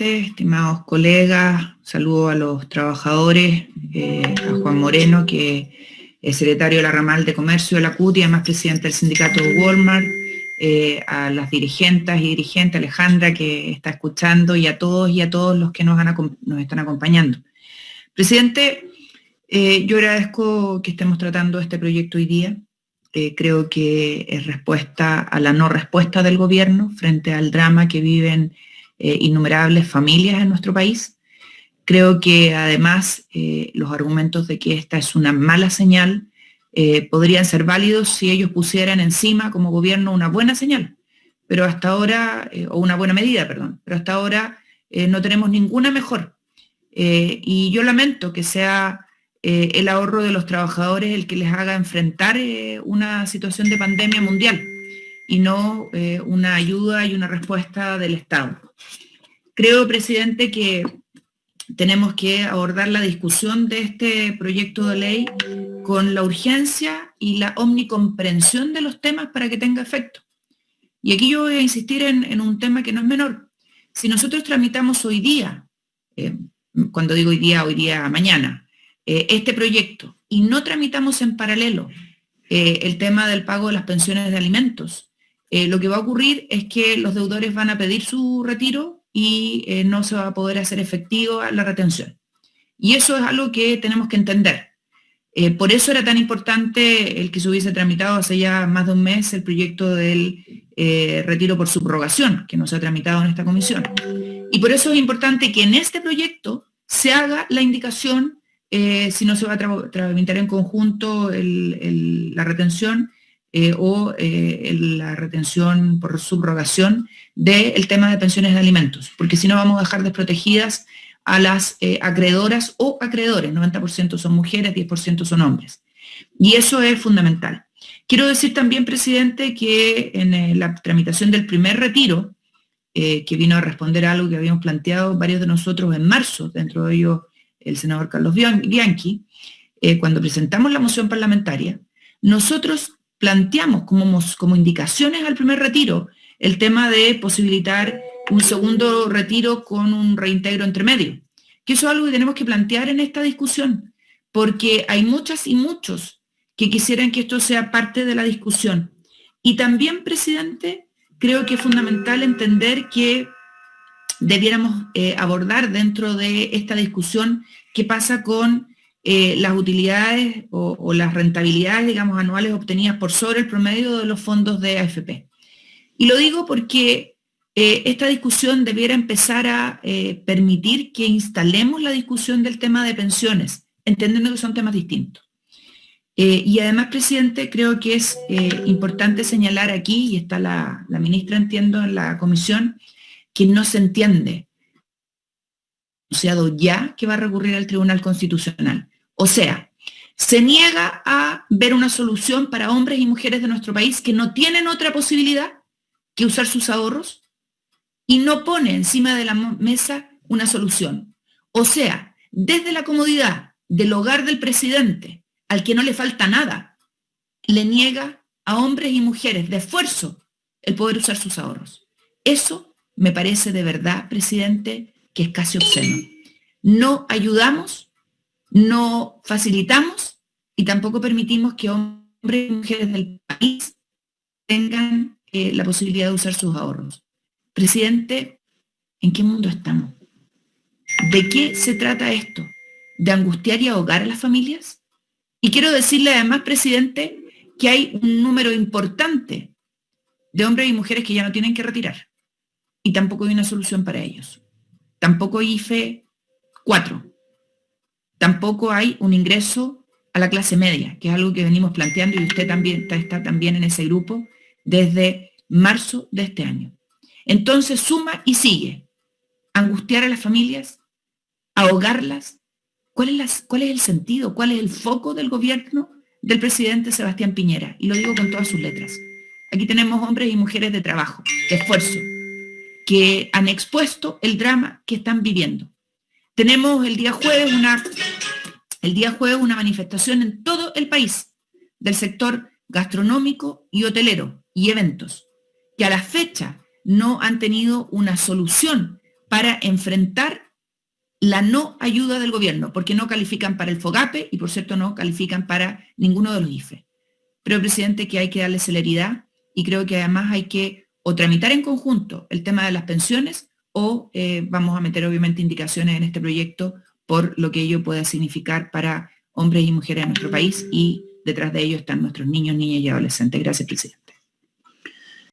estimados colegas, saludo a los trabajadores, eh, a Juan Moreno, que es secretario de la ramal de comercio de la CUT y además presidente del sindicato Walmart, eh, a las dirigentes y dirigentes, Alejandra, que está escuchando, y a todos y a todos los que nos, nos están acompañando. Presidente, eh, yo agradezco que estemos tratando este proyecto hoy día. creo que es respuesta a la no respuesta del gobierno frente al drama que viven innumerables familias en nuestro país Creo que además eh, los argumentos de que esta es una mala señal eh, podrían ser válidos si ellos pusieran encima como gobierno una buena señal, pero hasta ahora, eh, o una buena medida, perdón, pero hasta ahora no tenemos ninguna mejor. y yo lamento que sea el ahorro de los trabajadores el que les haga enfrentar una situación de pandemia mundial y no una ayuda y una respuesta del Estado. Creo, presidente, que tenemos que abordar la discusión de este proyecto de ley con la urgencia y la omnicomprensión de los temas para que tenga efecto. Y aquí yo voy a insistir en, un tema que no es menor. Si nosotros tramitamos hoy día, eh, cuando digo hoy día, hoy día, mañana, eh, este proyecto y no tramitamos en paralelo eh, el tema del pago de las pensiones de alimentos, lo que va a ocurrir es que los deudores van a pedir su retiro y eh, no se va a poder hacer efectivo la retención. Y eso es algo que tenemos que entender. Eh, por eso era tan importante el que se hubiese tramitado hace ya más de un mes el proyecto del eh, retiro por subrogación, que no se ha tramitado en esta comisión. Y por eso es importante que en este proyecto se haga la indicación, si no se va a tramitar en conjunto la retención, eh, o eh, la retención por subrogación del tema de pensiones de alimentos, porque si no vamos a dejar desprotegidas a las eh, acreedoras o acreedores, 90% son mujeres, 10% son hombres. Y eso es fundamental. Quiero decir también, presidente, que en la tramitación del primer retiro, que vino a responder a algo que habíamos planteado varios de nosotros en marzo, dentro de ellos el senador Carlos Bianchi, cuando presentamos la moción parlamentaria, nosotros planteamos como, como indicaciones al primer retiro el tema de posibilitar un segundo retiro con un reintegro entre medio. Que eso es algo que tenemos que plantear en esta discusión, porque hay muchas y muchos que quisieran que esto sea parte de la discusión. Y también, presidente, creo que es fundamental entender que debiéramos eh, abordar dentro de esta discusión qué pasa con eh, las utilidades o, las rentabilidades, digamos, anuales obtenidas por sobre el promedio de los fondos de AFP. Y lo digo porque eh, esta discusión debiera empezar a eh, permitir que instalemos la discusión del tema de pensiones, entendiendo que son temas distintos. y además, presidente, creo que es importante señalar aquí, y está la, ministra, entiendo, en la comisión, que no se entiende anunciado ya que va a recurrir al Tribunal Constitucional. O sea, se niega a ver una solución para hombres y mujeres de nuestro país que no tienen otra posibilidad que usar sus ahorros y no pone encima de la mesa una solución. O sea, desde la comodidad del hogar del presidente, al que no le falta nada, le niega a hombres y mujeres de esfuerzo el poder usar sus ahorros. Eso me parece de verdad, presidente, que es casi obsceno. No ayudamos no facilitamos y tampoco permitimos que hombres y mujeres del país tengan eh, la posibilidad de usar sus ahorros. Presidente, ¿en qué mundo estamos? ¿De qué se trata esto? ¿De angustiar y ahogar a las familias? Y quiero decirle además, presidente, que hay un número importante de hombres y mujeres que ya no tienen que retirar. Y tampoco hay una solución para ellos. Tampoco IFE 4 tampoco hay un ingreso a la clase media, que es algo que venimos planteando y usted también está, también en ese grupo desde marzo de este año. Entonces suma y sigue. Angustiar a las familias, ahogarlas. ¿Cuál es, ¿Cuál es el sentido? ¿Cuál es el foco del gobierno del presidente Sebastián Piñera? Y lo digo con todas sus letras. Aquí tenemos hombres y mujeres de trabajo, de esfuerzo, que han expuesto el drama que están viviendo. Tenemos el día jueves una, el día jueves una manifestación en todo el país del sector gastronómico y hotelero y eventos, que a la fecha no han tenido una solución para enfrentar la no ayuda del gobierno, porque no califican para el FOGAPE y por cierto no califican para ninguno de los IFE. Pero, presidente, que hay que darle celeridad y creo que además hay que o tramitar en conjunto el tema de las pensiones o eh, vamos a meter obviamente indicaciones en este proyecto por lo que ello pueda significar para hombres y mujeres de nuestro país y detrás de ello están nuestros niños, niñas y adolescentes. Gracias, presidente.